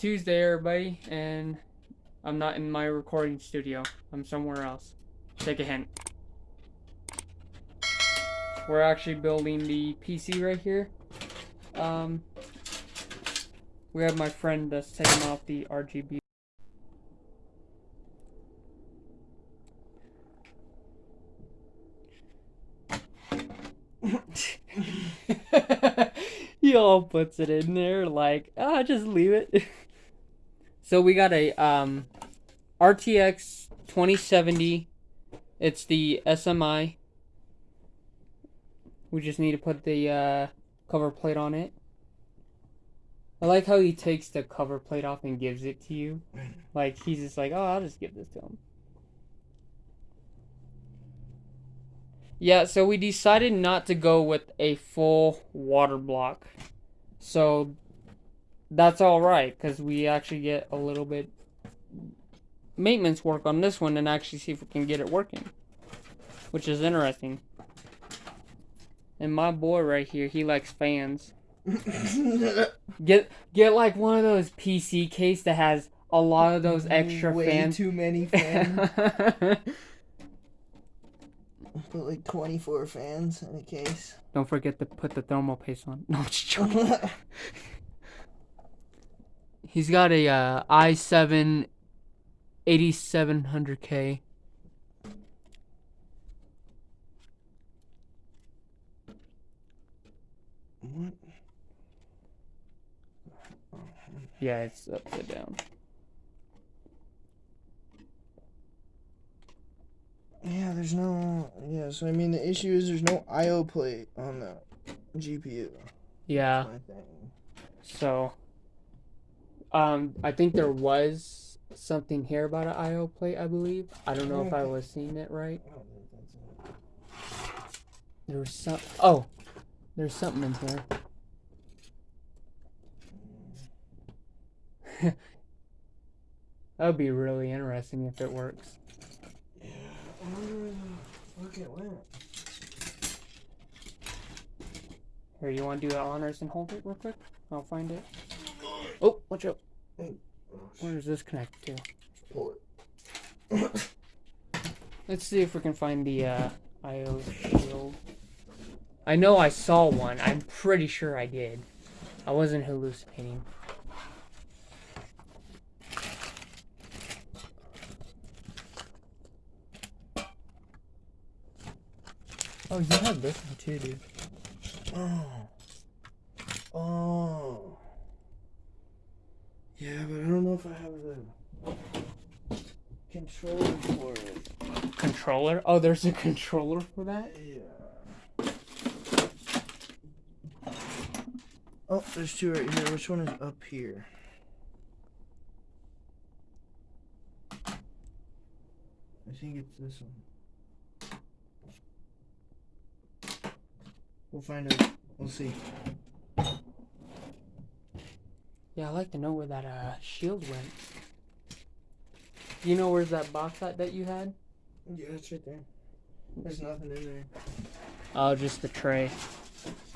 Tuesday, everybody, and I'm not in my recording studio. I'm somewhere else. Take a hint. We're actually building the PC right here. Um, we have my friend that's taking off the RGB. he all puts it in there like, ah, just leave it. so we got a um, RTX 2070. It's the SMI. We just need to put the uh, cover plate on it. I like how he takes the cover plate off and gives it to you. Like he's just like, oh, I'll just give this to him. Yeah, so we decided not to go with a full water block. So that's all right because we actually get a little bit maintenance work on this one and actually see if we can get it working, which is interesting. And my boy right here, he likes fans. get get like one of those PC case that has a lot of those extra Way fans. too many fans. Put like 24 fans in a case. Don't forget to put the thermal paste on. No, I'm just joking. He's got a uh, i7 8700K. what? Yeah, it's upside down. Yeah, there's no. Yeah, so I mean, the issue is there's no I/O plate on the GPU. Yeah, so um I think there was something here about an IO plate, I believe. I don't know if I was seeing it right. I don't think that's it. There was some Oh, there's something in here. that would be really interesting if it works. Yeah, I wonder fuck it went. Here, you want to do the honors and hold it real quick? I'll find it. Oh, watch out. Oh, Where does this connect to? Let's see if we can find the uh, IO shield. I know I saw one. I'm pretty sure I did. I wasn't hallucinating. Oh, you have this one too, dude. Oh. Oh. Yeah, but I don't know if I have the controller for it. Controller? Oh, there's a controller for that? Yeah. Oh, there's two right here. Which one is up here? I think it's this one. We'll find out. We'll see. Yeah, I'd like to know where that uh, shield went. Do you know where's that box at that you had? Yeah, it's right there. There's nothing in there. Oh, just the tray.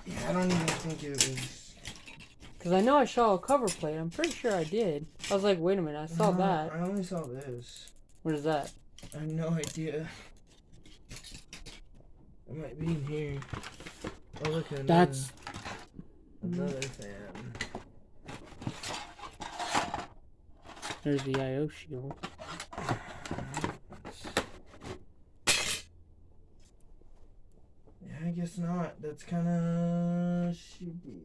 Yeah, I don't even think it was. Because I know I saw a cover plate. I'm pretty sure I did. I was like, wait a minute, I saw No, that. I only saw this. What is that? I have no idea. It might be in here. Oh, look at That's. another fan. There's the IO shield. Yeah, I guess not. That's kind of shitty.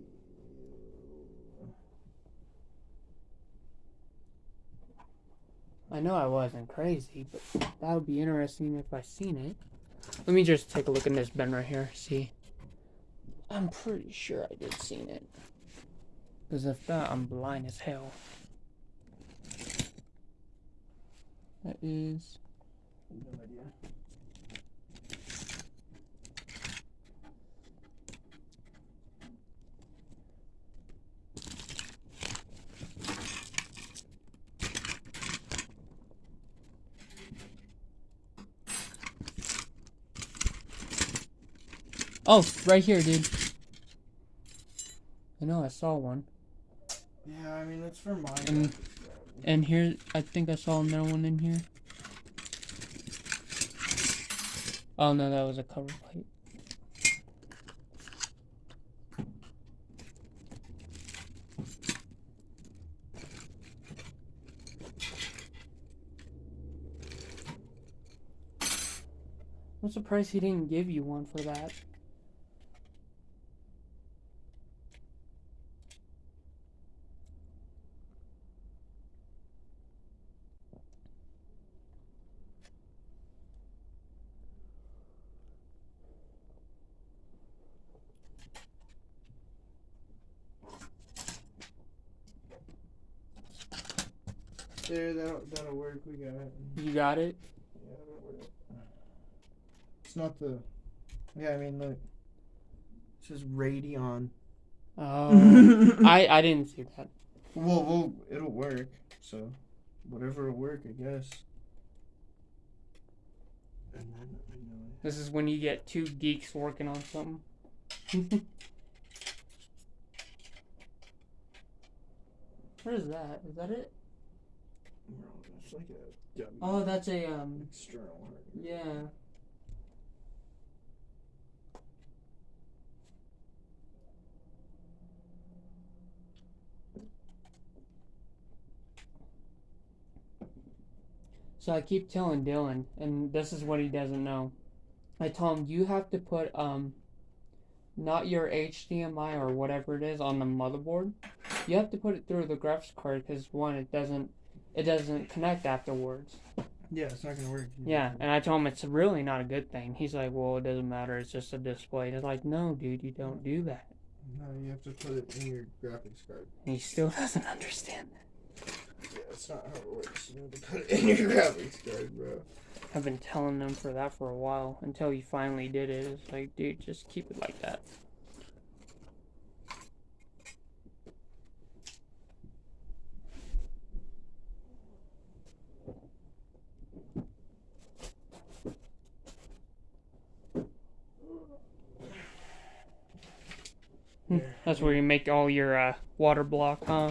I know I wasn't crazy, but that would be interesting if I seen it. Let me just take a look in this bin right here. See. I'm pretty sure I did seen it. Because if not, I'm blind as hell. That is. No idea. Oh, right here, dude. I know I saw one. Yeah, I mean it's for my. And- here, I think I saw another one in here. Oh no, that was a cover plate. I'm surprised he didn't give you one for that. There, that'll, that'll work. We got it. You got it? Yeah. It's not the. Yeah, I mean, look. It says Radeon. Oh, I I didn't see that. Well, well, it'll work. So, whatever will work, I guess. And then I know it. This is when you get two geeks working on something. what is that? Is that it? Like a Oh, that's a um. external. Yeah. So I keep telling Dylan, and this is what he doesn't know. I told him you have to put um, not your HDMI or whatever it is on the motherboard. You have to put it through the graphics card because one, it doesn't, it doesn't connect afterwards. Yeah, it's not gonna work. Yeah, and I told him it's really not a good thing. He's like, well, it doesn't matter. It's just a display. And it's like, no, dude, you don't do that. No, you have to put it in your graphics card. And he still doesn't understand that. Yeah, that's not how it works. You have to put it in your graphics card, bro. I've been telling them for that for a while until he finally did it. It's like, dude, just keep it like that. Hmm, There. That's where you make all your uh, water block, huh?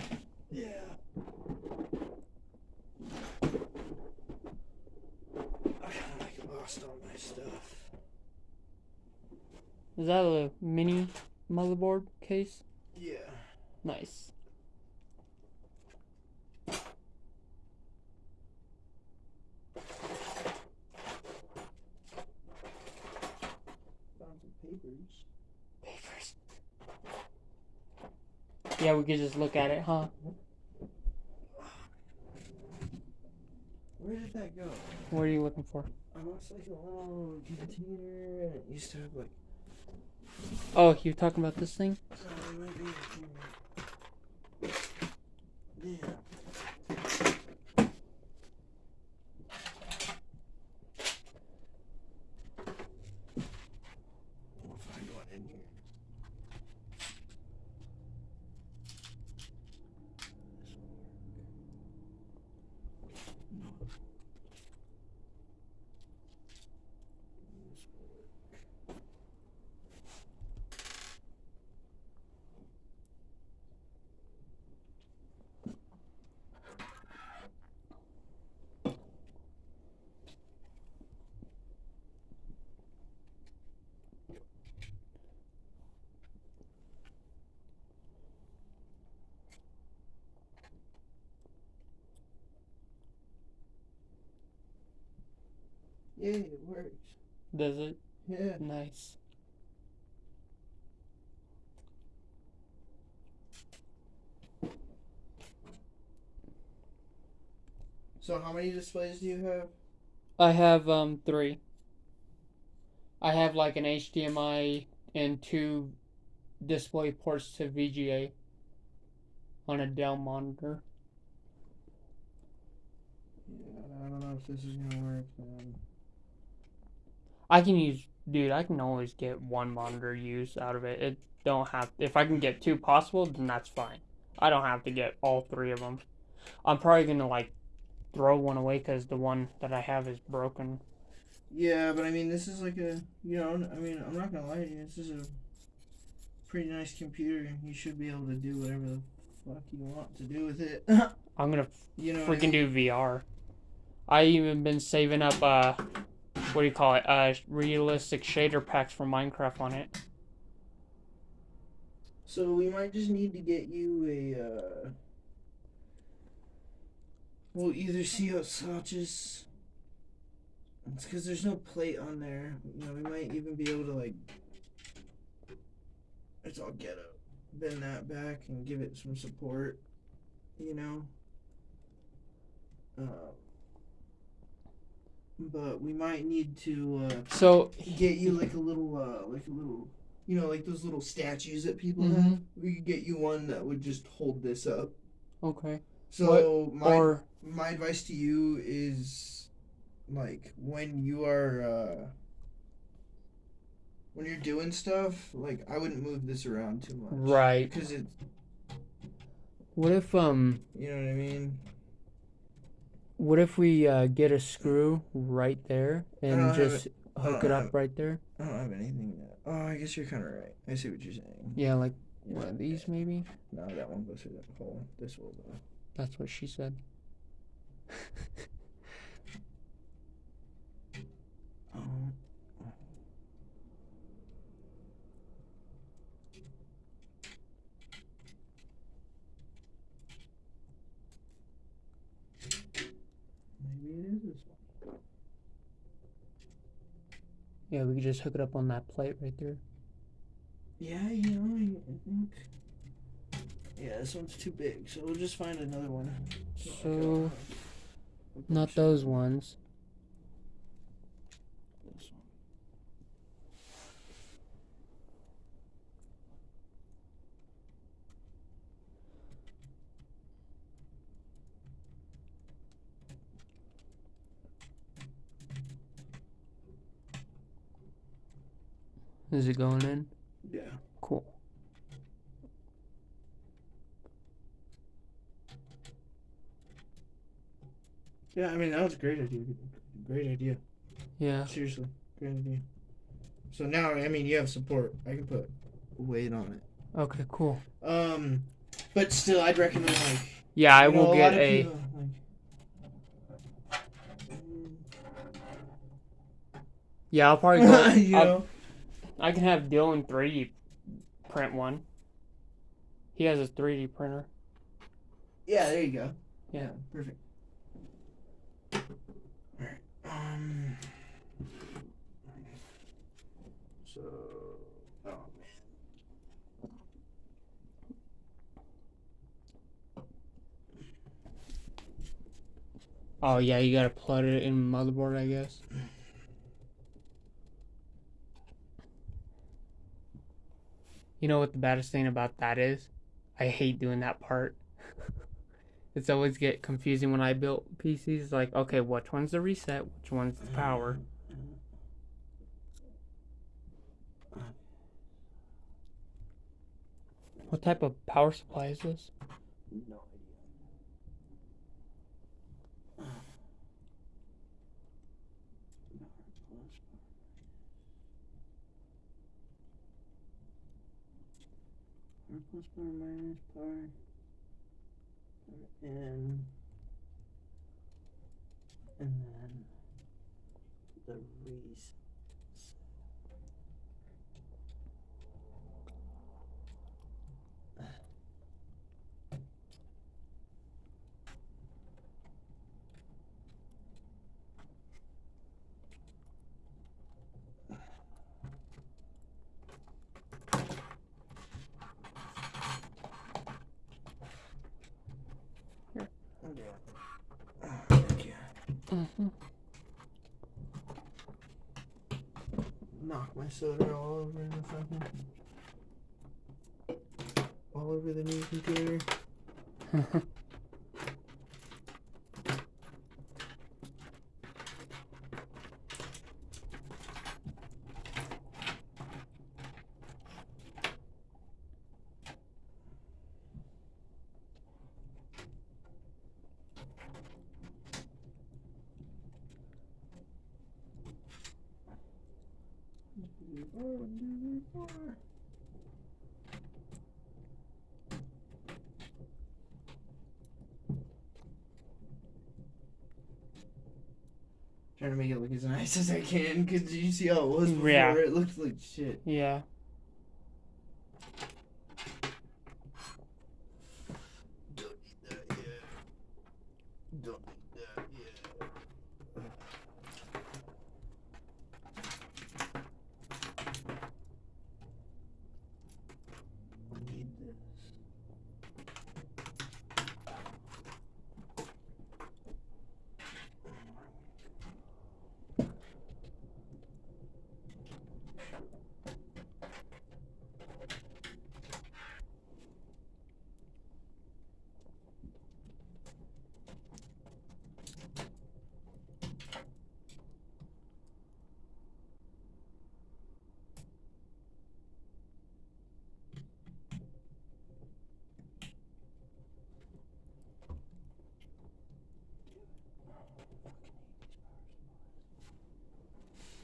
Yeah. I kind of like lost all my stuff. Is that a mini motherboard case? Yeah. Nice. Found some papers. Papers. Yeah, we could just look at it, huh? Where did that go? What are you looking for? I lost like a little container and it used to have like. Oh, you're talking about this thing? It might be in here. Yeah. We'll find one in here. No. This will work. Yay, it works. Does it? Yeah. Nice. So how many displays do you have? I have um three. I have like an HDMI and two display ports to VGA on a Dell monitor. Yeah, I don't know if this is gonna work, man. I can use, dude. I can always get one monitor use out of it. It don't have. If I can get two possible, then that's fine. I don't have to get all three of them. I'm probably gonna like throw one away because the one that I have is broken. Yeah, but I mean, this is like a, you know, I mean, I'm not gonna lie to you. This is a pretty nice computer. You should be able to do whatever the fuck you want to do with it. I'm gonna you know, freaking do VR. I even been saving up uh, what do you call it? Uh, realistic shader packs for Minecraft on it. So we might just need to get you a. Uh, we'll either see how Swatches. It's because there's no plate on there. You know, we might even be able to like. It's all get up, bend that back and give it some support. You know. Uh, but we might need to uh, So get you like a little, uh, like a little, you know, like those little statues that people have. Mhm. We could get you one that would just hold this up. okay, So my or my advice to you is, like, when you are, uh, when you're doing stuff, like, I wouldn't move this around too much. right. Because it, What if um, you know what I mean. What if we uh, get a screw right there and just hook it up have- right there? I don't have anything. That, oh, I guess you're kind of right. I see what you're saying. Yeah, like Yeah, one of these maybe. No, that one goes through that hole. This will though. That's what she said. Um, maybe it is this one. Yeah, we could just hook it up on that plate right there. Yeah, you know, I, I think. Yeah, this one's too big, so we'll just find another one. So, Not those ones. Is it going in? Yeah. Cool. Yeah, I mean that was a great idea. Great idea. Yeah. Seriously, great idea. So now, I mean, you have support. I can put weight on it. Okay, cool. Um, but still, I'd recommend like. Yeah, I know, will a get a. people, like, Yeah, I'll probably go. you I'll- know. I can have Dylan 3D print one. He has a 3D printer. Yeah, there you go. Yeah. perfect. Alright. Um. So. Oh man. Oh yeah, you gotta plug it in motherboard, I guess. You know what the baddest thing about that is? I hate doing that part. it's always get confusing when I build PCs. Like, okay, which one's the reset? Which one's the power? What type of power supply is this? No idea. Power plus power minus. Power in. And then the reset. Here. Yeah. Thank you. Mm-hmm. knock my soda all over the fucking all over the new computer. look as I can, cause you see how it was before. Yeah. It looked like shit. Yeah. Don't need that yet. Don't need that yet. I need this.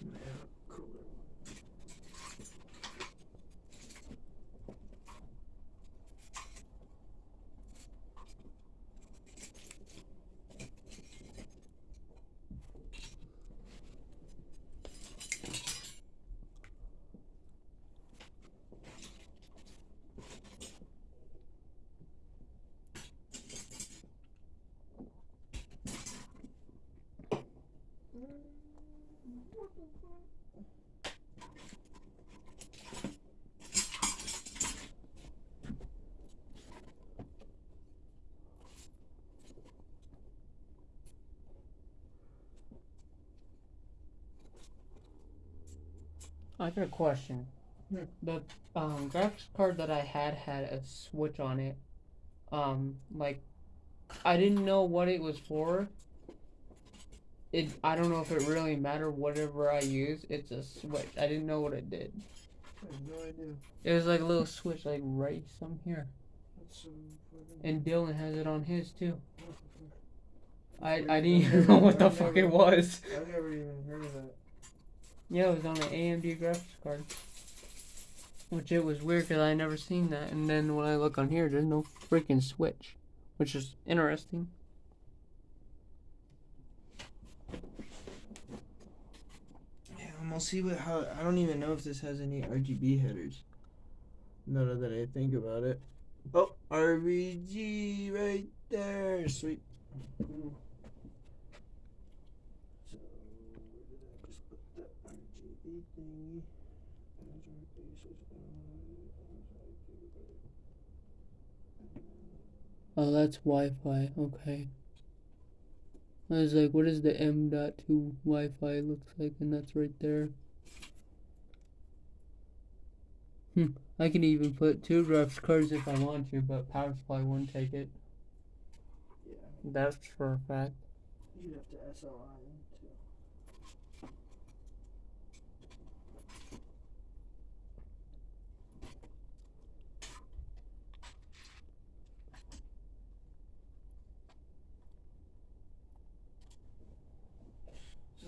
Yeah, cooler. I got a question. Hmm. The um, graphics card that I had had a switch on it. Um, like, I didn't know what it was for. It I don't know if it really mattered. Whatever I use, it's a switch. I didn't know what it did. I have no idea. It was like a little switch, like right some here. That's so. And Dylan has it on his too. I I didn't even know what the fuck it was. I've never even heard of that. Yeah, it was on an AMD graphics card. Which it was weird because I never seen that. And then when I look on here, there's no freaking switch, which is interesting. Yeah, we'll see what how. I don't even know if this has any RGB headers. Now that I think about it. Oh, RGB right there. Sweet. Cool. So, where did I just put that RGB thingy? Oh, that's Wi-Fi. Okay. I was like, what is the M.2 Wi-Fi looks like? And that's right there. Hmm. I can even put two graphics cards if I want to, but power supply won't take it. Yeah, That's for a fact. you'd have to SLI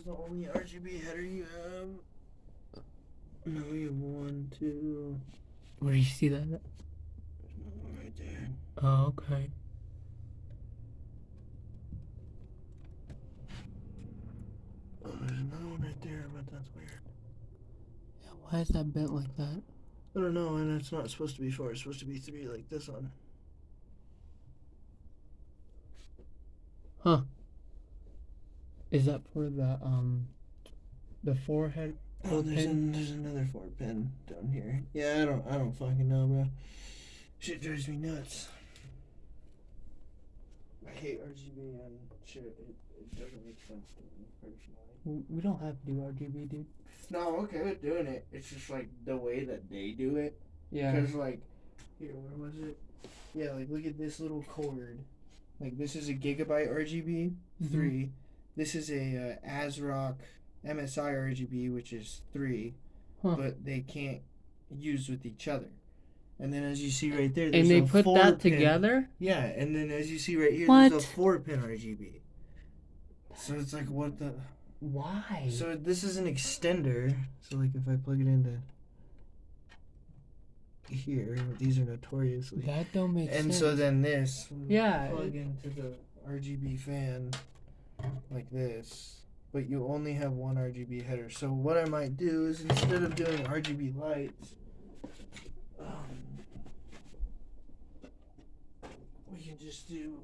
the only RGB header you have. No, you have one, two. Where do you see that? There's another right there. Oh, okay. Oh, there's another one right there, but that's weird. Yeah, why is that bent like that? I don't know, and it's not supposed to be four. It's supposed to be three, like this one. Is that for the um the forehead? Oh, there's, an, there's another four pin down here. Yeah, I don't, I don't fucking know, bro. Shit drives me nuts. I hate RGB and shit. It, it doesn't make sense to me personally. We don't have to do RGB, dude. No, I'm okay with doing it. It's just like the way that they do it. Yeah. Because like, here, where was it? Yeah, like look at this little cord. Like this is a gigabyte RGB Mhm. three. This is a uh, ASRock MSI RGB, which is three, Huh. but they can't use with each other. And then as you see right there, there's And they put that pin- together? Yeah, and then as you see right here, What? there's a four pin RGB. So it's like what the. Why? So this is an extender. So like if I plug it into here, these are notoriously. that don't make And sense. And so then this Yeah, plug into the RGB fan like this, but you only have one RGB header. So what I might do is instead of doing RGB lights, um, we can just do.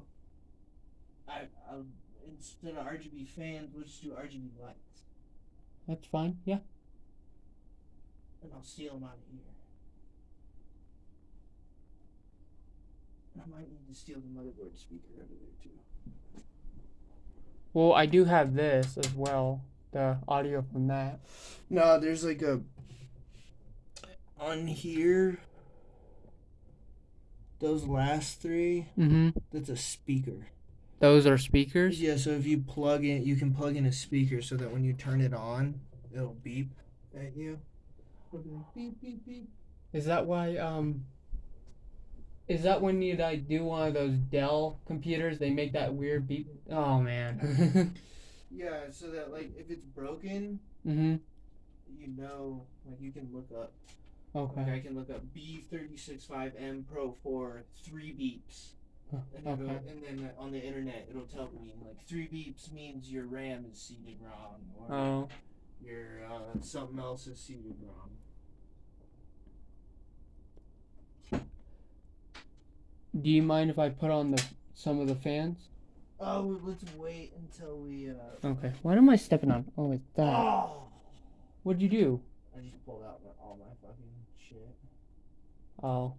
I I'll, instead of RGB fans, we'll just do RGB lights, That's fine. Yeah. and I'll steal them out of here. I might need to steal the motherboard speaker out of there too. Well, I do have this as well. The audio from that. No, there's like a on here. Those last three, Mm-hmm. that's a speaker. Those are speakers. Yeah, so if you plug in, you can plug in a speaker so that when you turn it on, it'll beep at you. Beep beep beep. Is that why? Um. Is that when you like do one of those Dell computers? They make that weird beep. Oh man. Yeah, so that like if it's broken, mm-hmm. you know, like you can look up. Like I can look up B365M Pro for three beeps. And, Okay. and then uh, on the internet, it'll tell me like three beeps means your RAM is seated wrong, or Oh. your uh, something else is seated wrong. Do you mind if I put on the some of the fans? Oh, let's wait until we. Uh, Okay. What am I stepping on? Oh, it's that. oh! What'd you do? I just pulled out my, all my fucking shit. Oh.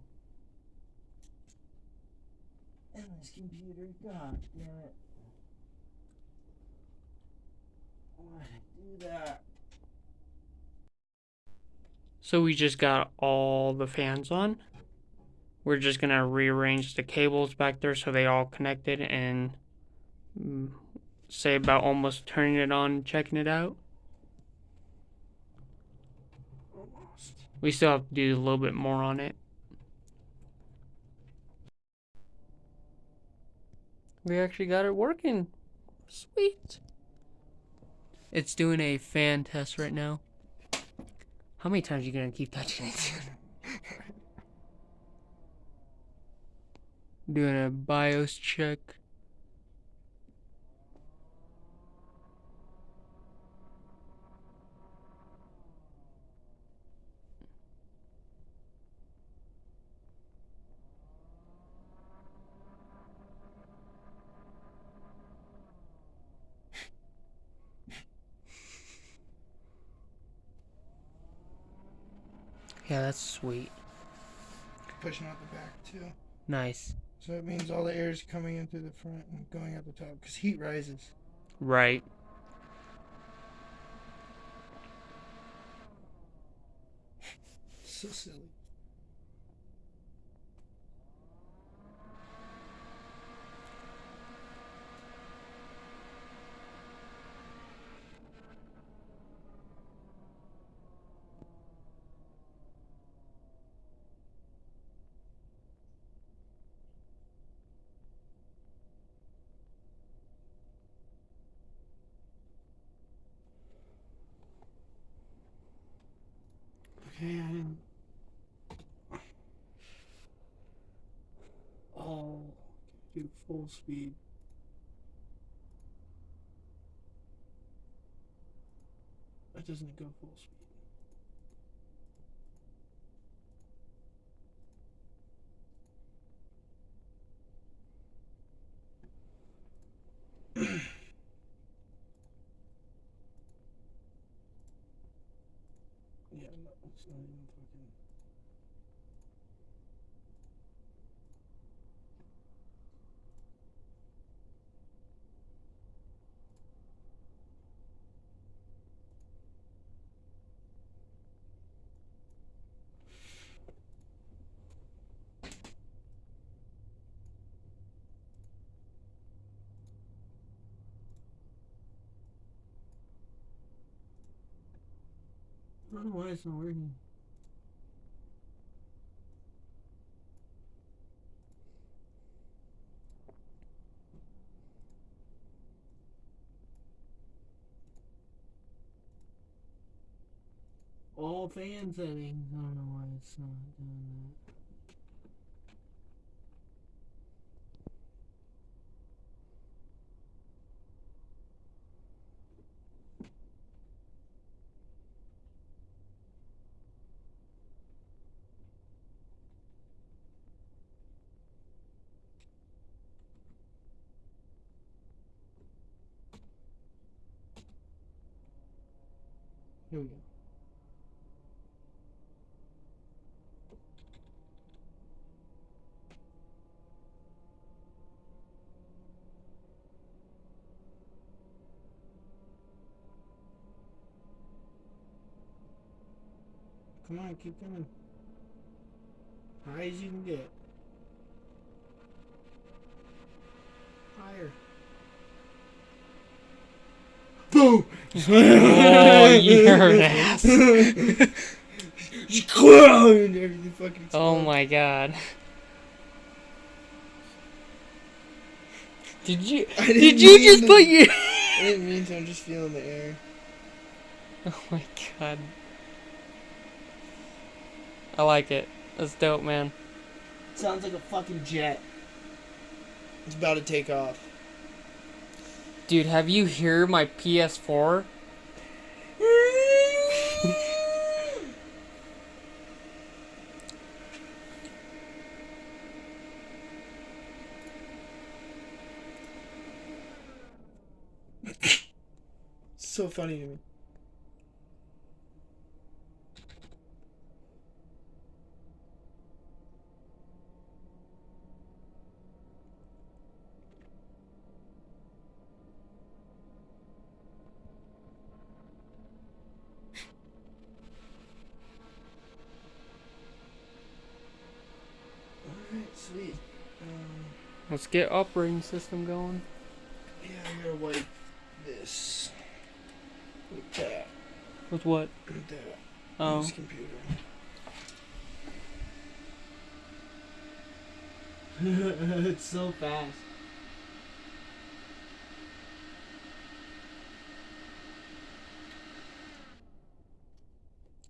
And this computer, god damn it. Why did I do that? So we just got all the fans on. We're just gonna rearrange the cables back there so they all connected and mm, say about almost turning it on, checking it out. We still have to do a little bit more on it. We actually got it working. Sweet. It's doing a fan test right now. How many times are you gonna keep touching it? doing a BIOS check. Yeah, that's sweet. Pushing out the back too. Nice. So it means all the air is coming in through the front and going out the top because heat rises. Right. So silly. Okay, I didn't. Oh, do full speed. That doesn't go full speed. Yeah, no, it's not even fucking. I don't know why it's not working. All fan settings. I don't know why it's not doing that. Here we go. Come on, keep going. High as you can get. Higher. Oh, you're an ass. Clown everything fucking Oh my god. Did you didn't you just to- put your I didn't mean to, I'm just feeling the air. Oh my god. I like it. That's dope, man. Sounds like a fucking jet. It's about to take off. Dude, have you heard my PS4? so funny to me. Alright, sweet. Um, Let's get operating system going. yeah, I'm gonna wipe this with that. With what? With that. Oh. This computer. it's so fast.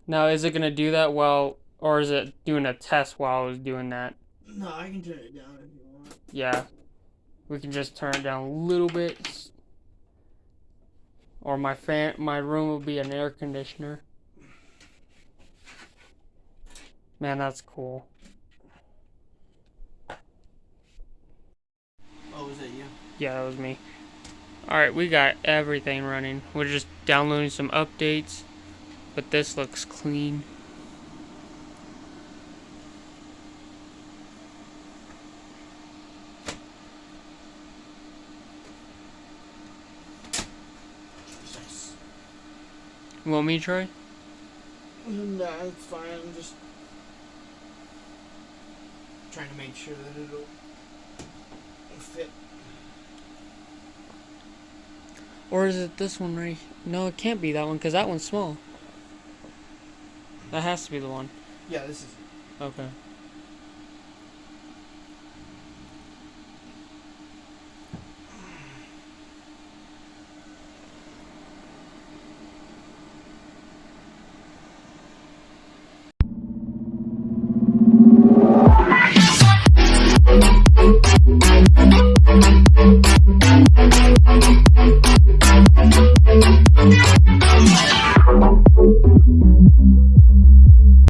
Now, is it gonna do that while, or is it doing a test while I was doing that? No, I can turn it down if you want. Yeah. We can just turn it down a little bit. Or my fan, my room will be an air conditioner. Man, that's cool. Oh, was that you? Yeah, that was me. Alright, we got everything running. We're just downloading some updates. But this looks clean. You want me to try? Nah, it's fine. I'm just trying to make sure that it'll fit. Or is it this one right? No, it can't be that one because that one's small. That has to be the one. Yeah, this is. Okay.